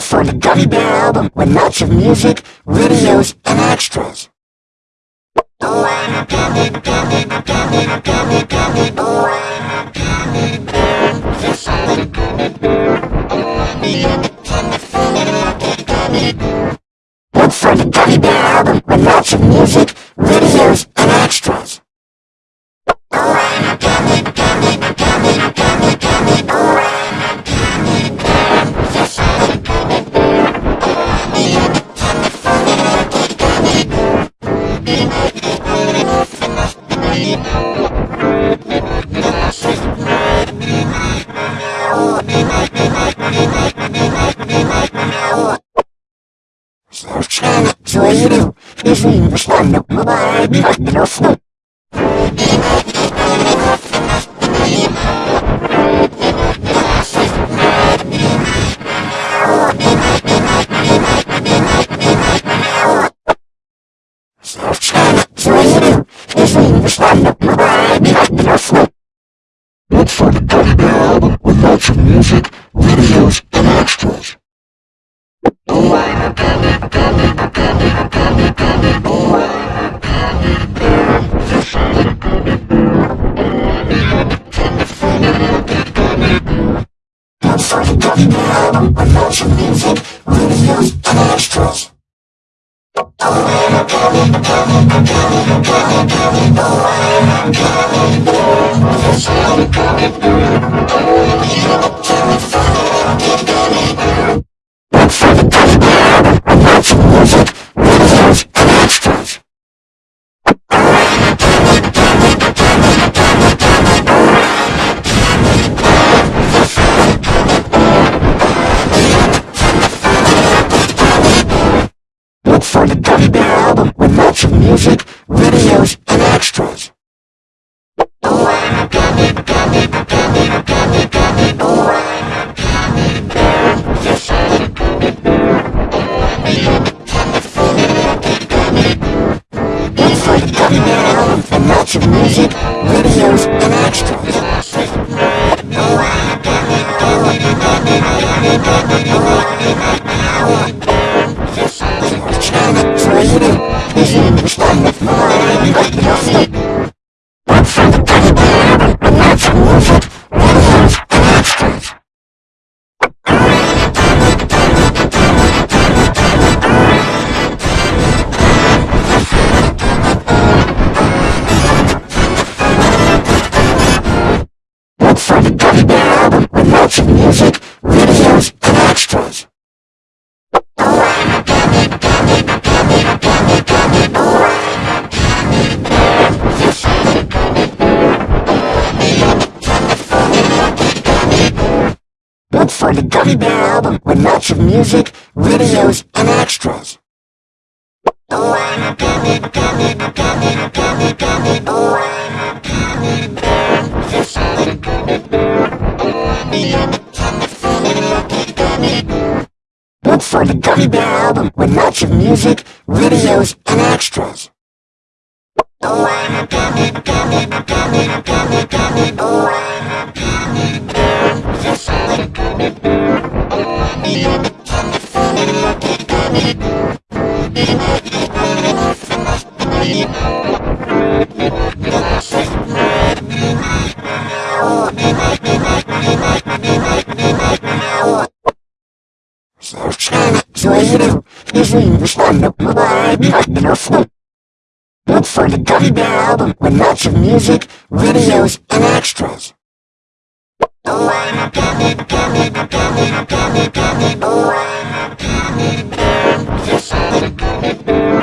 Look for the Gummy Bear album with lots of music, videos, and extras. Oh, I'm a gummy, gummy, gummy, gummy, gummy, oh, I'm Поверил, если не вышла, но бывает, как трусну. Let's find a dirty album with lots of music I'm gonna be a music, videos, and extras. Lots of music. For the Gummy Bear album with lots of music, videos, and extras. Oh, I'm a gummy, gummy, gummy, gummy, gummy, oh, I'm a gummy bear. Gummy gummy. Look for the Gummy Bear album with lots of music, videos, and extras. Oh, I'm a gummy, gummy, gummy, gummy, translated his English on the wide microphone. Look for the Gummy Bear album with lots of music, videos, and extras. Oh, I'm a gummy, gummy, gummy, gummy, gummy. Oh, I'm a gummy bear. Yes, gummy gummy.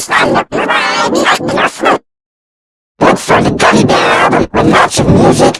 understand the variety of different. Look for the Gummy Bear album with lots of music